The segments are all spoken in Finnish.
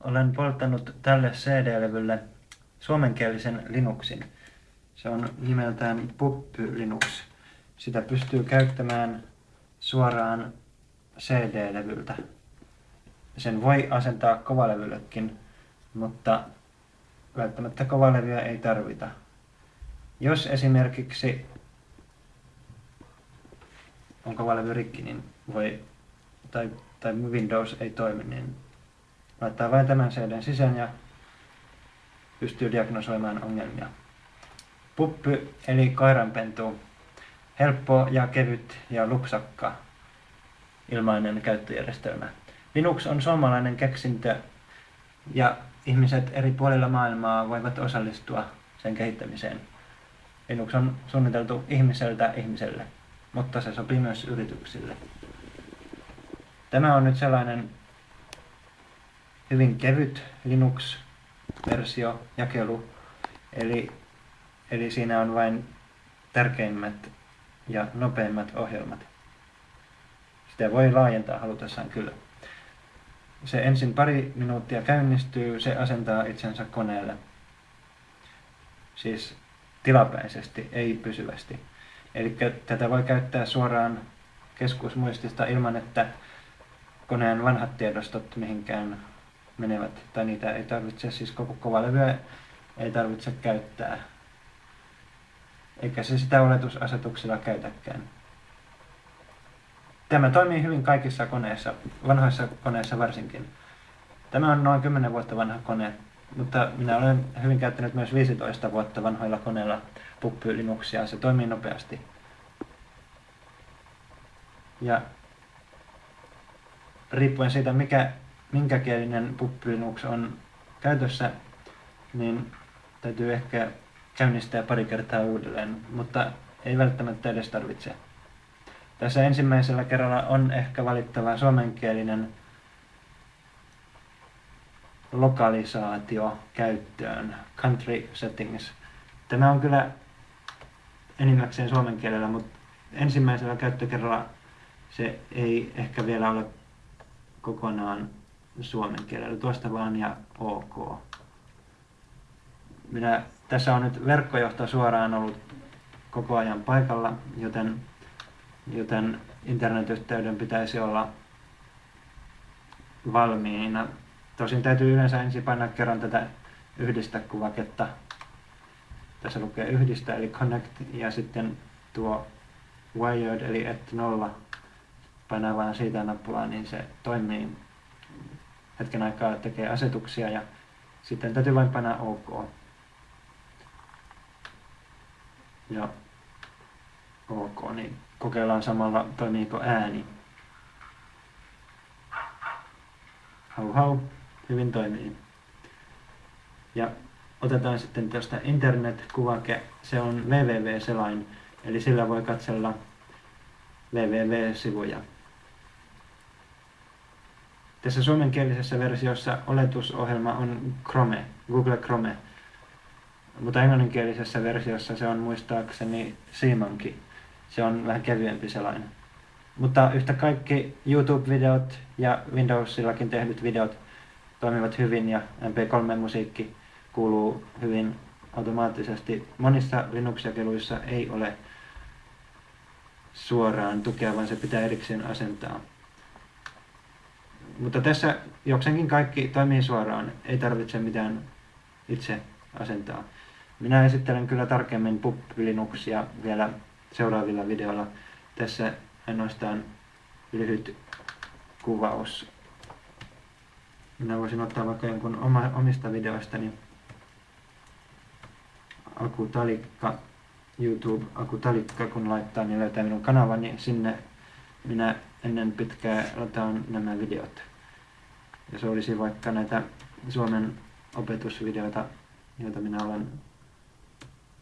Olen polttanut tälle CD-levylle suomenkielisen Linuxin. Se on nimeltään Puppy Linux. Sitä pystyy käyttämään suoraan CD-levyltä. Sen voi asentaa kovalevyllekin, mutta välttämättä kovalevyä ei tarvita. Jos esimerkiksi on kovalevy rikki, niin voi, tai, tai Windows ei toimi, niin laittaa vain tämän CD sisään ja pystyy diagnosoimaan ongelmia. Puppy eli kairanpentu, helppo ja kevyt ja lupsakka ilmainen käyttöjärjestelmä. Linux on suomalainen keksintö ja ihmiset eri puolilla maailmaa voivat osallistua sen kehittämiseen. Linux on suunniteltu ihmiseltä ihmiselle, mutta se sopii myös yrityksille. Tämä on nyt sellainen hyvin kevyt Linux-versio, jakelu, eli, eli siinä on vain tärkeimmät ja nopeimmat ohjelmat. Sitä voi laajentaa halutessaan kyllä. Se ensin pari minuuttia käynnistyy, se asentaa itsensä koneelle. Siis tilapäisesti, ei pysyvästi. Eli tätä voi käyttää suoraan keskusmuistista ilman, että koneen vanhat tiedostot mihinkään menevät. Tai niitä ei tarvitse, siis koko kovalevyä ei tarvitse käyttää. Eikä se sitä oletusasetuksilla käytäkään. Tämä toimii hyvin kaikissa koneissa, vanhoissa koneissa varsinkin. Tämä on noin 10 vuotta vanha kone, mutta minä olen hyvin käyttänyt myös 15 vuotta vanhoilla koneilla Puppy Linuxia. Se toimii nopeasti. Ja riippuen siitä, mikä, minkä kielinen Linux on käytössä, niin täytyy ehkä käynnistää pari kertaa uudelleen, mutta ei välttämättä edes tarvitse. Tässä ensimmäisellä kerralla on ehkä valittava suomenkielinen lokalisaatio käyttöön, country settings. Tämä on kyllä enimmäkseen suomen kielellä, mutta ensimmäisellä käyttökerralla se ei ehkä vielä ole kokonaan suomen kielellä. Tuosta vaan ja ok. Minä, tässä on nyt verkkojohto suoraan ollut koko ajan paikalla, joten joten internetyhteyden pitäisi olla valmiina. Tosin täytyy yleensä ensin painaa kerran tätä yhdistä kuvaketta. Tässä lukee yhdistä eli connect ja sitten tuo wired eli et nolla. Painaa vain siitä nappulaa, niin se toimii hetken aikaa, tekee asetuksia ja sitten täytyy vain painaa OK. Ja OK, niin kokeillaan samalla toimiiko ääni. Hau hau, hyvin toimii. Ja otetaan sitten tuosta internet-kuvake, se on www-selain, eli sillä voi katsella www-sivuja. Tässä suomenkielisessä versiossa oletusohjelma on Chrome, Google Chrome, mutta englanninkielisessä versiossa se on muistaakseni SeaMonkey. Se on vähän kevyempi sellainen. Mutta yhtä kaikki YouTube-videot ja Windowsillakin tehdyt videot toimivat hyvin ja MP3-musiikki kuuluu hyvin automaattisesti. Monissa Linux-jakeluissa ei ole suoraan tukea, vaan se pitää erikseen asentaa. Mutta tässä jokseenkin kaikki toimii suoraan, ei tarvitse mitään itse asentaa. Minä esittelen kyllä tarkemmin PUP Linuxia vielä seuraavilla videoilla. Tässä ainoastaan lyhyt kuvaus. Minä voisin ottaa vaikka jonkun oma, omista videoistani. Aku Talikka, YouTube Aku Talikka, kun laittaa, niin löytää minun kanavani. Sinne minä ennen pitkää lataan nämä videot. Ja se olisi vaikka näitä Suomen opetusvideoita, joita minä olen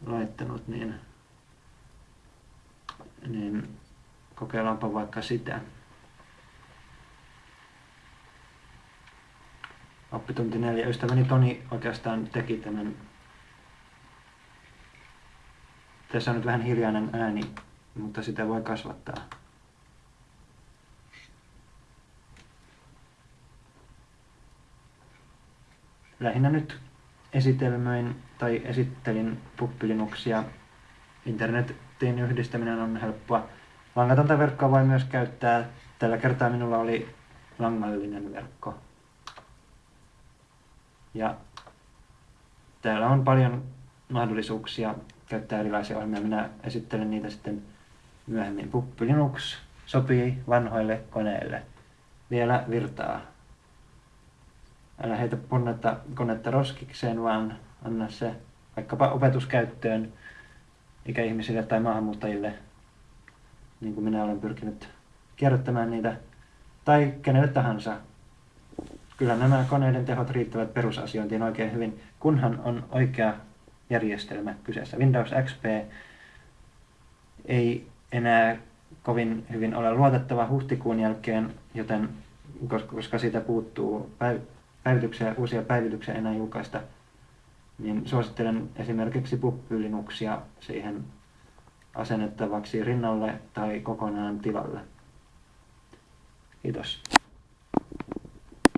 laittanut, niin niin kokeillaanpa vaikka sitä. Oppitunti 4. Ystäväni Toni oikeastaan teki tämän. Tässä on nyt vähän hiljainen ääni, mutta sitä voi kasvattaa. Lähinnä nyt esitelmöin tai esittelin puppilinuksia. Internetin yhdistäminen on helppoa. Langatonta verkkoa voi myös käyttää. Tällä kertaa minulla oli langallinen verkko. Ja täällä on paljon mahdollisuuksia käyttää erilaisia ohjelmia. Minä esittelen niitä sitten myöhemmin. Puppi Linux sopii vanhoille koneille. Vielä virtaa. Älä heitä punnetta konetta roskikseen, vaan anna se vaikkapa opetuskäyttöön ikäihmisille tai maahanmuuttajille, niin kuin minä olen pyrkinyt kierrättämään niitä, tai kenelle tahansa. Kyllä nämä koneiden tehot riittävät perusasiointiin oikein hyvin, kunhan on oikea järjestelmä kyseessä. Windows XP ei enää kovin hyvin ole luotettava huhtikuun jälkeen, joten koska siitä puuttuu päivityksiä, uusia päivityksiä enää julkaista, niin suosittelen esimerkiksi puppylinuksia siihen asennettavaksi rinnalle tai kokonaan tilalle. Kiitos.